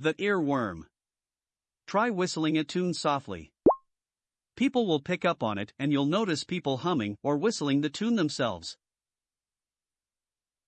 The earworm. Try whistling a tune softly. People will pick up on it and you'll notice people humming or whistling the tune themselves.